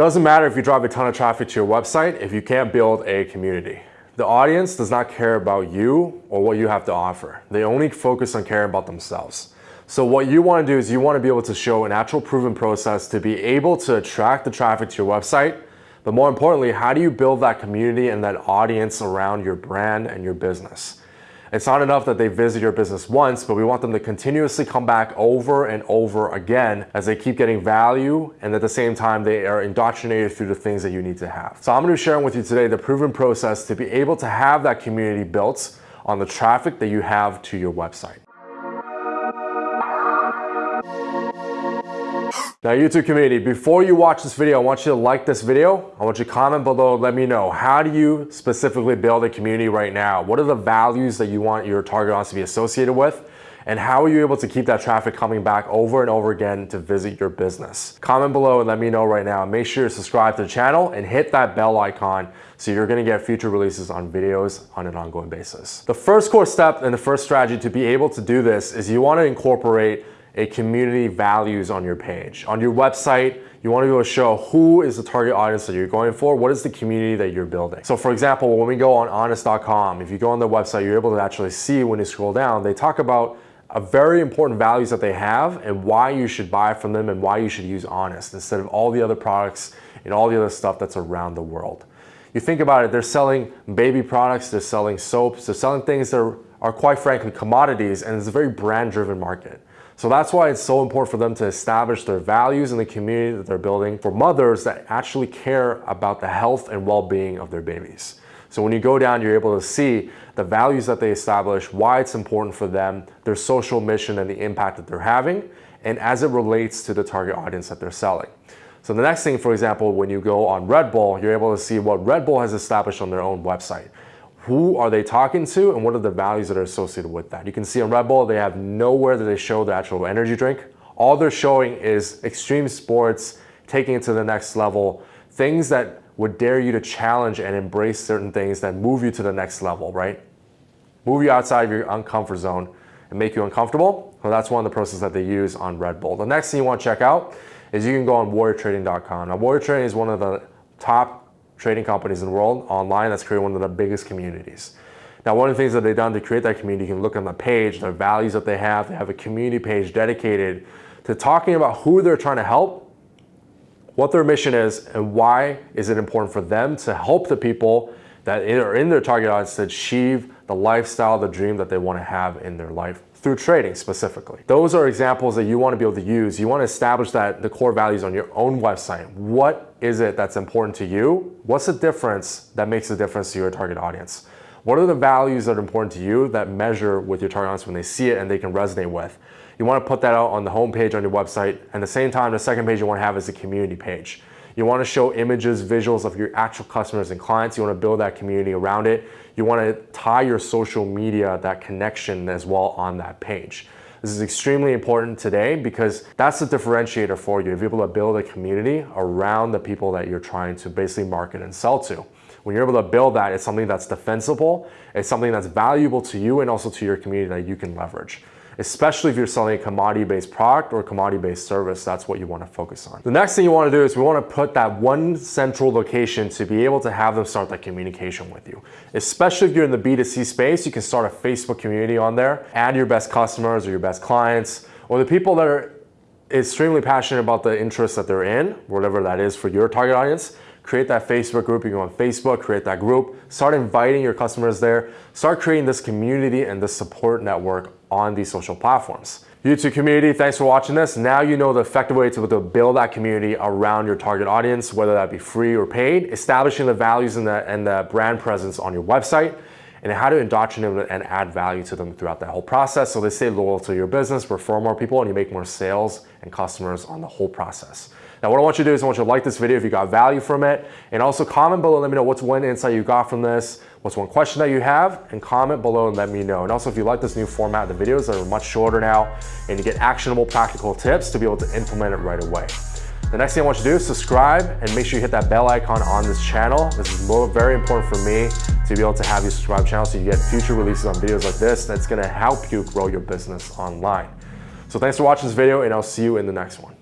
Doesn't matter if you drive a ton of traffic to your website if you can't build a community. The audience does not care about you or what you have to offer. They only focus on caring about themselves. So what you want to do is you want to be able to show an actual proven process to be able to attract the traffic to your website. But more importantly, how do you build that community and that audience around your brand and your business? It's not enough that they visit your business once, but we want them to continuously come back over and over again as they keep getting value and at the same time they are indoctrinated through the things that you need to have. So I'm gonna be sharing with you today the proven process to be able to have that community built on the traffic that you have to your website. Now YouTube community, before you watch this video, I want you to like this video. I want you to comment below, let me know, how do you specifically build a community right now? What are the values that you want your target audience to be associated with? And how are you able to keep that traffic coming back over and over again to visit your business? Comment below and let me know right now. Make sure to subscribe to the channel and hit that bell icon so you're gonna get future releases on videos on an ongoing basis. The first core step and the first strategy to be able to do this is you wanna incorporate a community values on your page. On your website, you want to be able to show who is the target audience that you're going for, what is the community that you're building. So for example, when we go on honest.com, if you go on their website, you're able to actually see when you scroll down, they talk about a very important values that they have and why you should buy from them and why you should use Honest instead of all the other products and all the other stuff that's around the world. You think about it, they're selling baby products, they're selling soaps, they're selling things that are, are quite frankly commodities and it's a very brand driven market. So that's why it's so important for them to establish their values in the community that they're building for mothers that actually care about the health and well-being of their babies. So when you go down, you're able to see the values that they establish, why it's important for them, their social mission and the impact that they're having, and as it relates to the target audience that they're selling. So the next thing, for example, when you go on Red Bull, you're able to see what Red Bull has established on their own website who are they talking to and what are the values that are associated with that. You can see on Red Bull, they have nowhere that they show the actual energy drink. All they're showing is extreme sports, taking it to the next level, things that would dare you to challenge and embrace certain things that move you to the next level, right? Move you outside of your uncomfort zone and make you uncomfortable. Well, that's one of the processes that they use on Red Bull. The next thing you want to check out is you can go on warriortrading.com. Now, Warrior Trading is one of the top trading companies in the world online that's created one of the biggest communities. Now, one of the things that they've done to create that community, you can look on the page, the values that they have. They have a community page dedicated to talking about who they're trying to help, what their mission is, and why is it important for them to help the people that are in their target audience to achieve the lifestyle, the dream that they want to have in their life through trading specifically. Those are examples that you want to be able to use. You want to establish that the core values on your own website. What is it that's important to you? What's the difference that makes a difference to your target audience? What are the values that are important to you that measure with your target audience when they see it and they can resonate with? You want to put that out on the home page on your website. And at the same time, the second page you want to have is a community page. You want to show images, visuals of your actual customers and clients. You want to build that community around it. You want to tie your social media, that connection as well on that page. This is extremely important today because that's the differentiator for you. If you're able to build a community around the people that you're trying to basically market and sell to. When you're able to build that, it's something that's defensible, it's something that's valuable to you and also to your community that you can leverage especially if you're selling a commodity-based product or commodity-based service, that's what you want to focus on. The next thing you want to do is we want to put that one central location to be able to have them start that communication with you. Especially if you're in the B2C space, you can start a Facebook community on there, add your best customers or your best clients, or the people that are extremely passionate about the interests that they're in, whatever that is for your target audience, create that Facebook group. You go on Facebook, create that group, start inviting your customers there, start creating this community and this support network on these social platforms. YouTube community, thanks for watching this. Now you know the effective way to, to build that community around your target audience, whether that be free or paid, establishing the values and the, and the brand presence on your website, and how to indoctrinate them and add value to them throughout that whole process so they stay loyal to your business, refer more people, and you make more sales and customers on the whole process. Now, what I want you to do is I want you to like this video if you got value from it, and also comment below, let me know what's one insight you got from this, what's one question that you have, and comment below and let me know. And also, if you like this new format, the videos are much shorter now, and you get actionable practical tips to be able to implement it right away. The next thing I want you to do is subscribe and make sure you hit that bell icon on this channel. This is very important for me to be able to have you subscribe channel so you get future releases on videos like this that's gonna help you grow your business online. So thanks for watching this video and I'll see you in the next one.